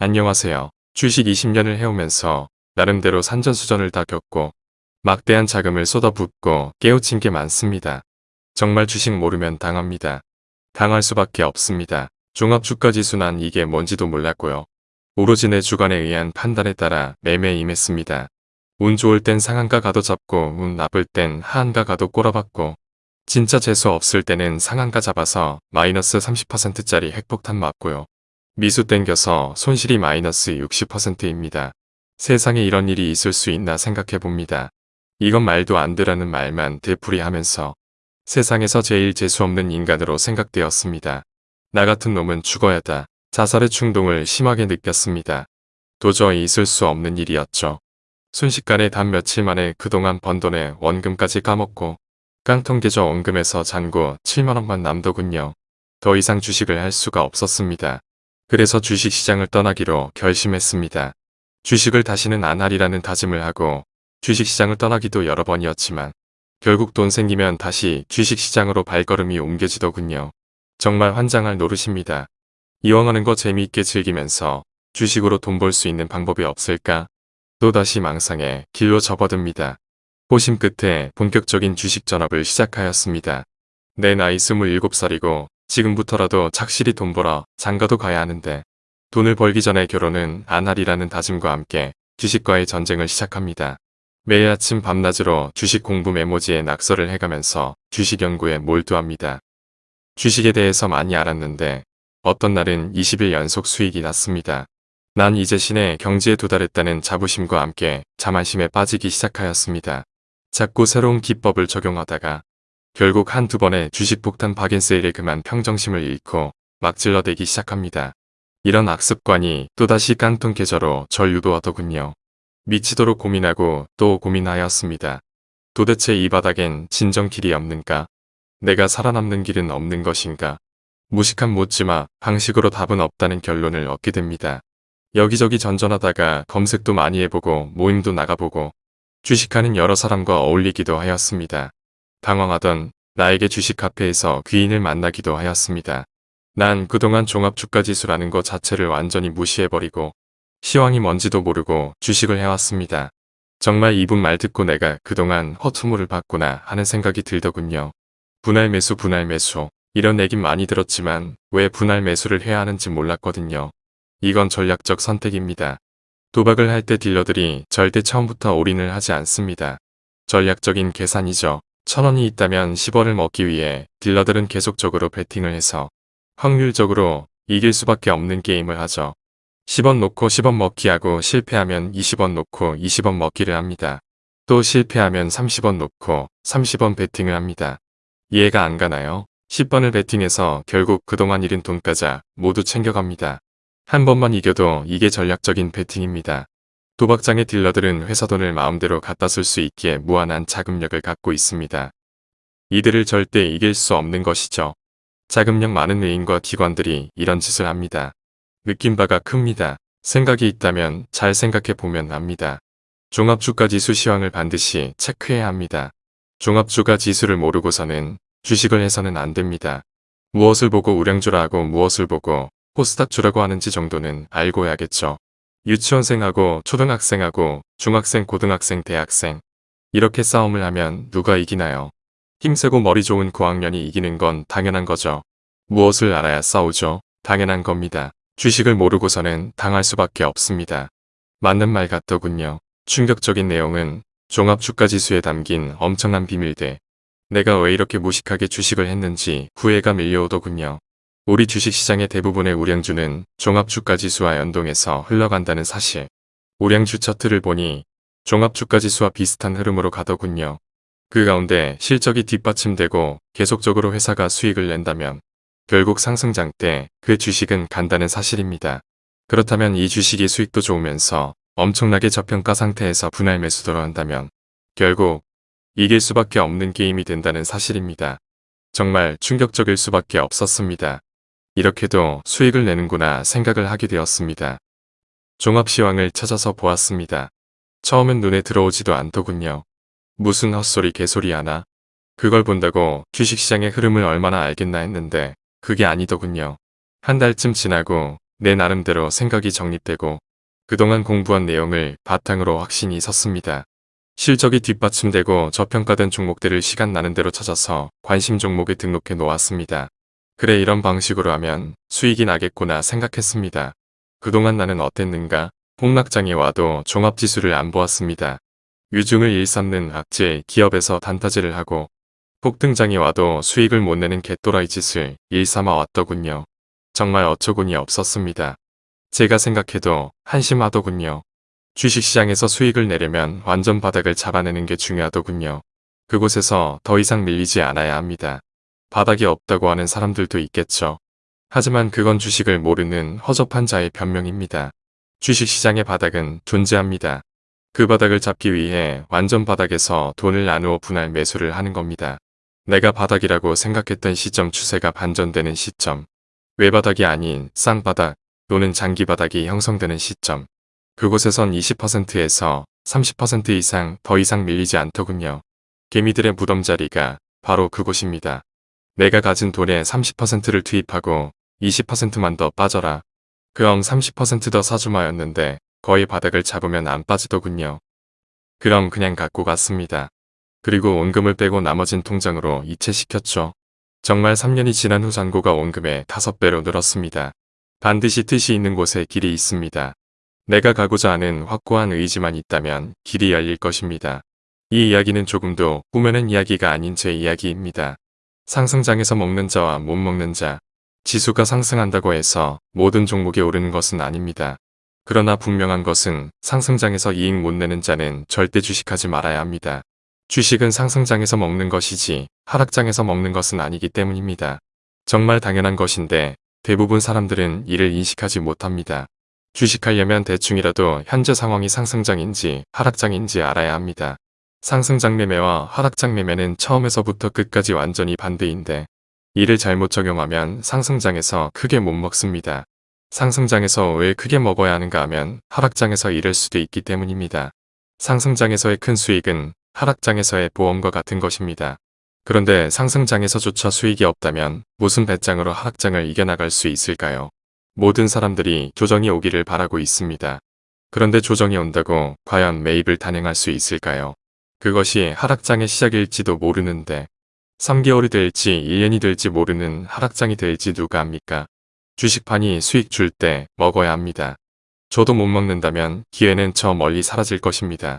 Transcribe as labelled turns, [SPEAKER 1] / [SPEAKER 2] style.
[SPEAKER 1] 안녕하세요. 주식 20년을 해오면서 나름대로 산전수전을 다 겪고 막대한 자금을 쏟아붓고 깨우친 게 많습니다. 정말 주식 모르면 당합니다. 당할 수밖에 없습니다. 종합주가지수 난 이게 뭔지도 몰랐고요. 오로지 내 주관에 의한 판단에 따라 매매에 임했습니다. 운 좋을 땐 상한가 가도 잡고 운 나쁠 땐 하한가 가도 꼬라박고 진짜 재수 없을 때는 상한가 잡아서 마이너스 30%짜리 핵폭탄 맞고요. 미수 땡겨서 손실이 마이너스 60%입니다. 세상에 이런 일이 있을 수 있나 생각해봅니다. 이건 말도 안 되라는 말만 되풀이하면서 세상에서 제일 재수없는 인간으로 생각되었습니다. 나 같은 놈은 죽어야다. 자살의 충동을 심하게 느꼈습니다. 도저히 있을 수 없는 일이었죠. 순식간에 단 며칠 만에 그동안 번 돈의 원금까지 까먹고 깡통 계좌 원금에서 잔고 7만원만 남더군요. 더 이상 주식을 할 수가 없었습니다. 그래서 주식시장을 떠나기로 결심했습니다. 주식을 다시는 안 하리라는 다짐을 하고 주식시장을 떠나기도 여러 번이었지만 결국 돈 생기면 다시 주식시장으로 발걸음이 옮겨지더군요. 정말 환장할 노릇입니다. 이왕 하는 거 재미있게 즐기면서 주식으로 돈 벌 수 있는 방법이 없을까? 또다시 망상에 길로 접어듭니다. 호심 끝에 본격적인 주식 전업을 시작하였습니다. 내 나이 27살이고 지금부터라도 착실히 돈 벌어 장가도 가야 하는데 돈을 벌기 전에 결혼은 안 하리라는 다짐과 함께 주식과의 전쟁을 시작합니다. 매일 아침 밤낮으로 주식 공부 메모지에 낙서를 해가면서 주식 연구에 몰두합니다. 주식에 대해서 많이 알았는데 어떤 날은 20일 연속 수익이 났습니다. 난 이제 신의 경지에 도달했다는 자부심과 함께 자만심에 빠지기 시작하였습니다. 자꾸 새로운 기법을 적용하다가 결국 한두 번의 주식 폭탄 박인세일에 그만 평정심을 잃고 막 질러대기 시작합니다. 이런 악습관이 또다시 깡통 계좌로 절 유도하더군요. 미치도록 고민하고 또 고민하였습니다. 도대체 이 바닥엔 진정 길이 없는가? 내가 살아남는 길은 없는 것인가? 무식한 묻지마 방식으로 답은 없다는 결론을 얻게 됩니다. 여기저기 전전하다가 검색도 많이 해보고 모임도 나가보고 주식하는 여러 사람과 어울리기도 하였습니다. 당황하던 나에게 주식 카페에서 귀인을 만나기도 하였습니다. 난 그동안 종합주가지수라는 것 자체를 완전히 무시해버리고 시황이 뭔지도 모르고 주식을 해왔습니다. 정말 이분 말 듣고 내가 그동안 허투무를 봤구나 하는 생각이 들더군요. 분할 매수 분할 매수 이런 얘긴 많이 들었지만 왜 분할 매수를 해야 하는지 몰랐거든요. 이건 전략적 선택입니다. 도박을 할 때 딜러들이 절대 처음부터 올인을 하지 않습니다. 전략적인 계산이죠. 천원이 있다면 10원을 먹기 위해 딜러들은 계속적으로 베팅을 해서 확률적으로 이길 수밖에 없는 게임을 하죠. 10원 놓고 10원 먹기하고 실패하면 20원 놓고 20원 먹기를 합니다. 또 실패하면 30원 놓고 30원 베팅을 합니다. 이해가 안 가나요? 10번을 베팅해서 결국 그동안 잃은 돈까지 모두 챙겨갑니다. 한 번만 이겨도 이게 전략적인 베팅입니다. 도박장의 딜러들은 회사 돈을 마음대로 갖다 쓸 수 있기에 무한한 자금력을 갖고 있습니다. 이들을 절대 이길 수 없는 것이죠. 자금력 많은 외인과 기관들이 이런 짓을 합니다. 느낀 바가 큽니다. 생각이 있다면 잘 생각해 보면 압니다. 종합주가 지수 시황을 반드시 체크해야 합니다. 종합주가 지수를 모르고서는 주식을 해서는 안 됩니다. 무엇을 보고 우량주라 하고 무엇을 보고 포스닥주라고 하는지 정도는 알고 해야겠죠. 유치원생하고 초등학생하고 중학생 고등학생 대학생 이렇게 싸움을 하면 누가 이기나요? 힘세고 머리 좋은 고학년이 이기는 건 당연한 거죠. 무엇을 알아야 싸우죠? 당연한 겁니다. 주식을 모르고서는 당할 수밖에 없습니다. 맞는 말 같더군요. 충격적인 내용은 종합주가지수에 담긴 엄청난 비밀대. 내가 왜 이렇게 무식하게 주식을 했는지 후회가 밀려오더군요. 우리 주식시장의 대부분의 우량주는 종합주가지수와 연동해서 흘러간다는 사실. 우량주 차트를 보니 종합주가지수와 비슷한 흐름으로 가더군요. 그 가운데 실적이 뒷받침되고 계속적으로 회사가 수익을 낸다면 결국 상승장 때 그 주식은 간다는 사실입니다. 그렇다면 이 주식이 수익도 좋으면서 엄청나게 저평가 상태에서 분할 매수도로 한다면 결국 이길 수밖에 없는 게임이 된다는 사실입니다. 정말 충격적일 수밖에 없었습니다. 이렇게도 수익을 내는구나 생각을 하게 되었습니다. 종합시황을 찾아서 보았습니다. 처음엔 눈에 들어오지도 않더군요. 무슨 헛소리 개소리 하나? 그걸 본다고 주식시장의 흐름을 얼마나 알겠나 했는데 그게 아니더군요. 한 달쯤 지나고 내 나름대로 생각이 정립되고 그동안 공부한 내용을 바탕으로 확신이 섰습니다. 실적이 뒷받침되고 저평가된 종목들을 시간 나는 대로 찾아서 관심 종목에 등록해 놓았습니다. 그래 이런 방식으로 하면 수익이 나겠구나 생각했습니다. 그동안 나는 어땠는가? 폭락장에 와도 종합지수를 안 보았습니다. 유중을 일삼는 악재 기업에서 단타질을 하고 폭등장에 와도 수익을 못 내는 개또라이 짓을 일삼아 왔더군요. 정말 어처구니 없었습니다. 제가 생각해도 한심하더군요. 주식시장에서 수익을 내려면 완전 바닥을 잡아내는 게 중요하더군요. 그곳에서 더 이상 밀리지 않아야 합니다. 바닥이 없다고 하는 사람들도 있겠죠. 하지만 그건 주식을 모르는 허접한 자의 변명입니다. 주식시장의 바닥은 존재합니다. 그 바닥을 잡기 위해 완전 바닥에서 돈을 나누어 분할 매수를 하는 겁니다. 내가 바닥이라고 생각했던 시점 추세가 반전되는 시점. 외바닥이 아닌 쌍바닥 또는 장기바닥이 형성되는 시점. 그곳에선 20%에서 30% 이상 더 이상 밀리지 않더군요. 개미들의 무덤자리가 바로 그곳입니다. 내가 가진 돈의 30%를 투입하고 20%만 더 빠져라. 그럼 30%더 사주마였는데 거의 바닥을 잡으면 안 빠지더군요. 그럼 그냥 갖고 갔습니다. 그리고 원금을 빼고 나머진 통장으로 이체시켰죠. 정말 3년이 지난 후 잔고가 원금의 5배로 늘었습니다. 반드시 뜻이 있는 곳에 길이 있습니다. 내가 가고자 하는 확고한 의지만 있다면 길이 열릴 것입니다. 이 이야기는 조금도 꾸며낸 이야기가 아닌 제 이야기입니다. 상승장에서 먹는 자와 못 먹는 자, 지수가 상승한다고 해서 모든 종목이 오르는 것은 아닙니다. 그러나 분명한 것은 상승장에서 이익 못 내는 자는 절대 주식하지 말아야 합니다. 주식은 상승장에서 먹는 것이지 하락장에서 먹는 것은 아니기 때문입니다. 정말 당연한 것인데 대부분 사람들은 이를 인식하지 못합니다. 주식하려면 대충이라도 현재 상황이 상승장인지 하락장인지 알아야 합니다. 상승장 매매와 하락장 매매는 처음에서부터 끝까지 완전히 반대인데 이를 잘못 적용하면 상승장에서 크게 못 먹습니다. 상승장에서 왜 크게 먹어야 하는가 하면 하락장에서 잃을 수도 있기 때문입니다. 상승장에서의 큰 수익은 하락장에서의 보험과 같은 것입니다. 그런데 상승장에서조차 수익이 없다면 무슨 배짱으로 하락장을 이겨나갈 수 있을까요? 모든 사람들이 조정이 오기를 바라고 있습니다. 그런데 조정이 온다고 과연 매입을 단행할 수 있을까요? 그것이 하락장의 시작일지도 모르는데 3개월이 될지 1년이 될지 모르는 하락장이 될지 누가 압니까? 주식판이 수익 줄 때 먹어야 합니다. 저도 못 먹는다면 기회는 저 멀리 사라질 것입니다.